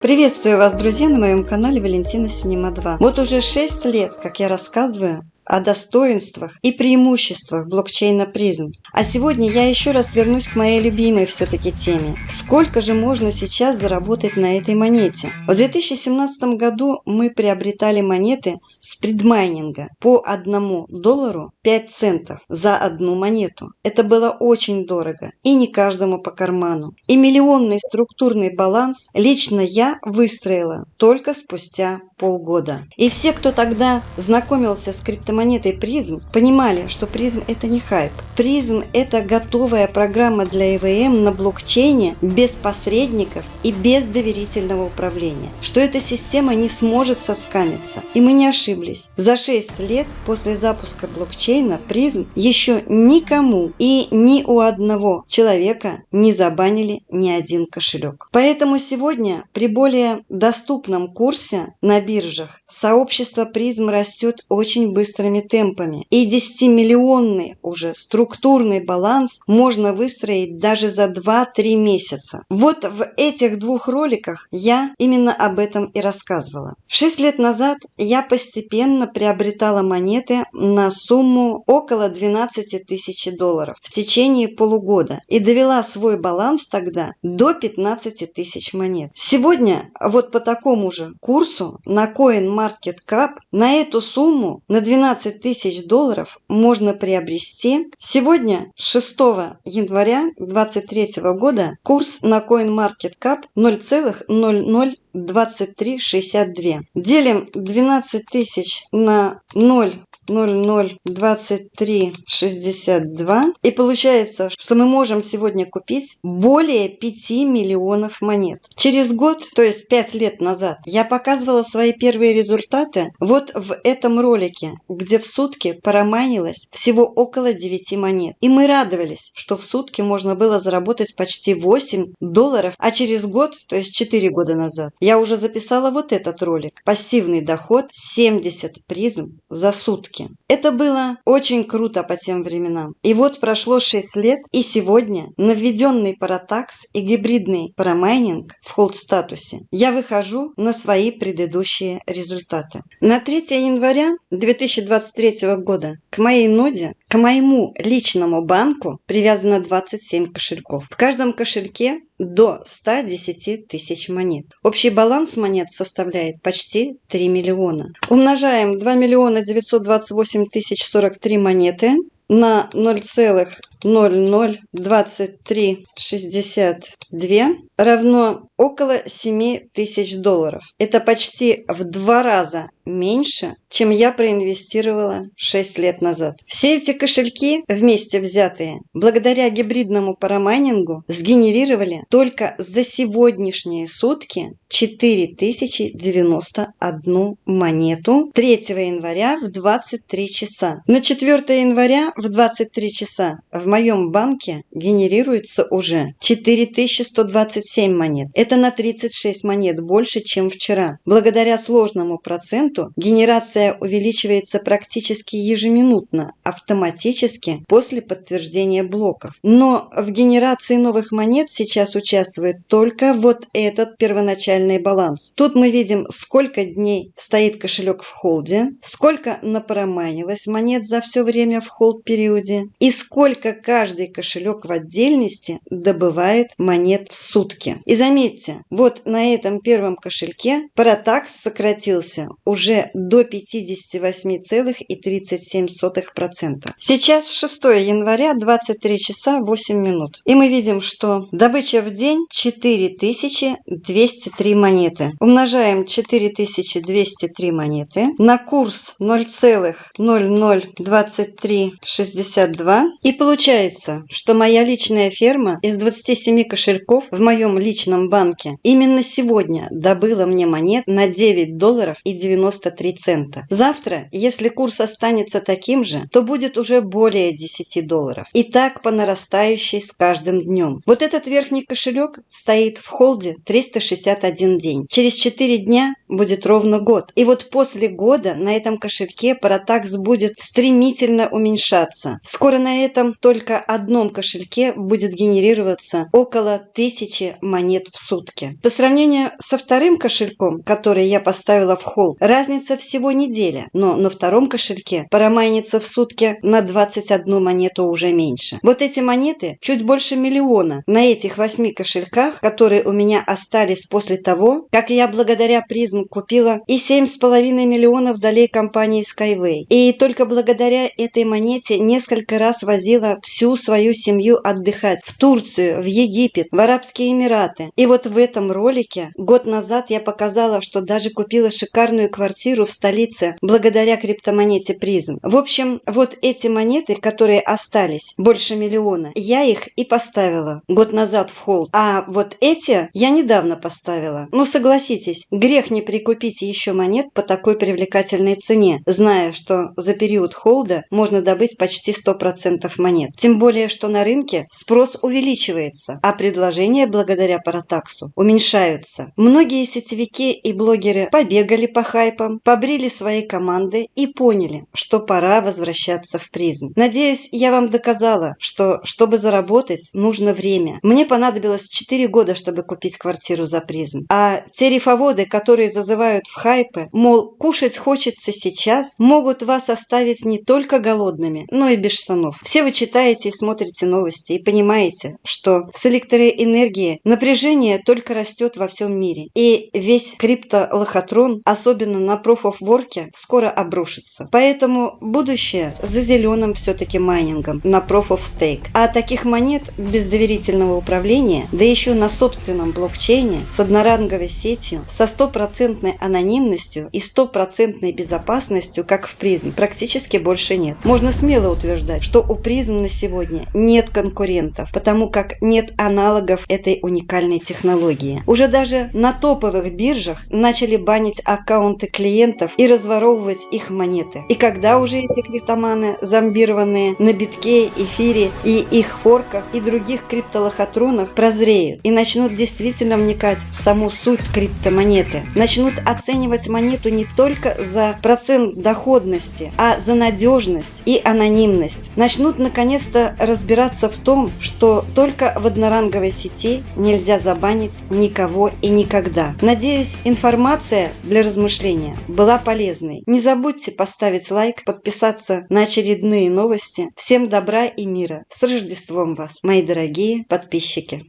Приветствую вас, друзья, на моем канале Валентина Синема 2. Вот уже 6 лет, как я рассказываю о достоинствах и преимуществах блокчейна призм. А сегодня я еще раз вернусь к моей любимой все-таки теме. Сколько же можно сейчас заработать на этой монете? В 2017 году мы приобретали монеты с предмайнинга по 1 доллару 5 центов за одну монету. Это было очень дорого и не каждому по карману. И миллионный структурный баланс лично я выстроила только спустя полгода. И все, кто тогда знакомился с криптомонетами, монетой призм понимали, что призм это не хайп. Призм это готовая программа для ЭВМ на блокчейне без посредников и без доверительного управления. Что эта система не сможет соскамиться. И мы не ошиблись. За 6 лет после запуска блокчейна призм еще никому и ни у одного человека не забанили ни один кошелек. Поэтому сегодня при более доступном курсе на биржах сообщество призм растет очень быстро быстрыми темпами. И 10-миллионный уже структурный баланс можно выстроить даже за 2-3 месяца. Вот в этих двух роликах я именно об этом и рассказывала. Шесть лет назад я постепенно приобретала монеты на сумму около 12 тысяч долларов в течение полугода и довела свой баланс тогда до 15 тысяч монет. Сегодня вот по такому же курсу на CoinMarketCap на эту сумму на 12 15 тысяч долларов можно приобрести. Сегодня, 6 января 2023 года, курс на CoinMarketCap 0,002362. Делим 12 тысяч на 0 002362. И получается, что мы можем сегодня купить более 5 миллионов монет. Через год, то есть 5 лет назад, я показывала свои первые результаты вот в этом ролике, где в сутки парамайнилось всего около 9 монет. И мы радовались, что в сутки можно было заработать почти 8 долларов, а через год, то есть 4 года назад, я уже записала вот этот ролик. Пассивный доход 70 призм за сутки ссылки. Это было очень круто по тем временам. И вот прошло 6 лет, и сегодня на введенный паратакс и гибридный парамайнинг в холд-статусе я выхожу на свои предыдущие результаты. На 3 января 2023 года к моей ноде, к моему личному банку привязано 27 кошельков. В каждом кошельке до 110 тысяч монет. Общий баланс монет составляет почти 3 миллиона. Умножаем 2 миллиона 928 тысяч 43 монеты на 0,002362 равно около 7 тысяч долларов. Это почти в два раза меньше, чем я проинвестировала 6 лет назад. Все эти кошельки, вместе взятые, благодаря гибридному парамайнингу, сгенерировали только за сегодняшние сутки 4091 монету 3 января в 23 часа. На 4 января в 23 часа в моем банке генерируется уже 4127 монет. Это на 36 монет больше, чем вчера. Благодаря сложному проценту генерация увеличивается практически ежеминутно, автоматически после подтверждения блоков. Но в генерации новых монет сейчас участвует только вот этот первоначальный баланс. Тут мы видим, сколько дней стоит кошелек в холде, сколько напроманилось монет за все время в холд-периоде и сколько каждый кошелек в отдельности добывает монет в сутки. И заметьте, вот на этом первом кошельке паратакс сократился уже до 58,37%. Сейчас 6 января, 23 часа 8 минут. И мы видим, что добыча в день 4203 монеты. Умножаем 4203 монеты на курс 0,002362 и получается, что моя личная ферма из 27 кошельков в моем личном банке именно сегодня добыла мне монет на 9 долларов и 90 93 цента. Завтра, если курс останется таким же, то будет уже более 10 долларов. И так по нарастающей с каждым днем. Вот этот верхний кошелек стоит в холде 361 день. Через 4 дня будет ровно год. И вот после года на этом кошельке Паратакс будет стремительно уменьшаться. Скоро на этом только одном кошельке будет генерироваться около тысячи монет в сутки. По сравнению со вторым кошельком, который я поставила в холл, разница всего неделя, но на втором кошельке парамайнится в сутки на 21 монету уже меньше. Вот эти монеты чуть больше миллиона на этих восьми кошельках, которые у меня остались после того, как я благодаря призм купила и 7,5 миллионов долей компании Skyway. И только благодаря этой монете несколько раз возила всю свою семью отдыхать в Турцию, в Египет, в Арабские Эмираты. И вот в этом ролике год назад я показала, что даже купила шикарную квартиру в столице благодаря криптомонете призм. В общем, вот эти монеты, которые остались, больше миллиона, я их и поставила год назад в холд. А вот эти я недавно поставила. Ну согласитесь, грех не прикупить еще монет по такой привлекательной цене, зная, что за период холда можно добыть почти 100% монет. Тем более, что на рынке спрос увеличивается, а предложения благодаря Паратаксу уменьшаются. Многие сетевики и блогеры побегали по хайпам, побрили свои команды и поняли, что пора возвращаться в призм. Надеюсь, я вам доказала, что чтобы заработать, нужно время. Мне понадобилось 4 года, чтобы купить квартиру за призм. А те рифоводы, которые зазывают в хайпы, мол, кушать хочется сейчас, могут вас оставить не только голодными, но и без штанов. Все вы читаете и смотрите новости и понимаете, что с электроэнергией напряжение только растет во всем мире. И весь криптолохотрон, особенно на Work, скоро обрушится. Поэтому будущее за зеленым все-таки майнингом на Stake. А таких монет без доверительного управления, да еще на собственном блокчейне с одноранговой сетью, со стопроцентной анонимностью и стопроцентной безопасностью, как в призм, практически больше нет. Можно смело утверждать, что у призм на сегодня нет конкурентов, потому как нет аналогов этой уникальной технологии. Уже даже на топовых биржах начали банить аккаунты клиентов и разворовывать их монеты. И когда уже эти криптоманы, зомбированные на битке, эфире и их форках и других криптолохотронах прозреют и начнут действительно вникать в саму суть криптомонеты, начнут оценивать монету не только за процент доходности, а за надежность и анонимность, начнут наконец-то разбираться в том, что только в одноранговой сети нельзя забанить никого и никогда. Надеюсь, информация для размышления была полезной. Не забудьте поставить лайк, подписаться на очередные новости. Всем добра и мира. С Рождеством вас, мои дорогие подписчики!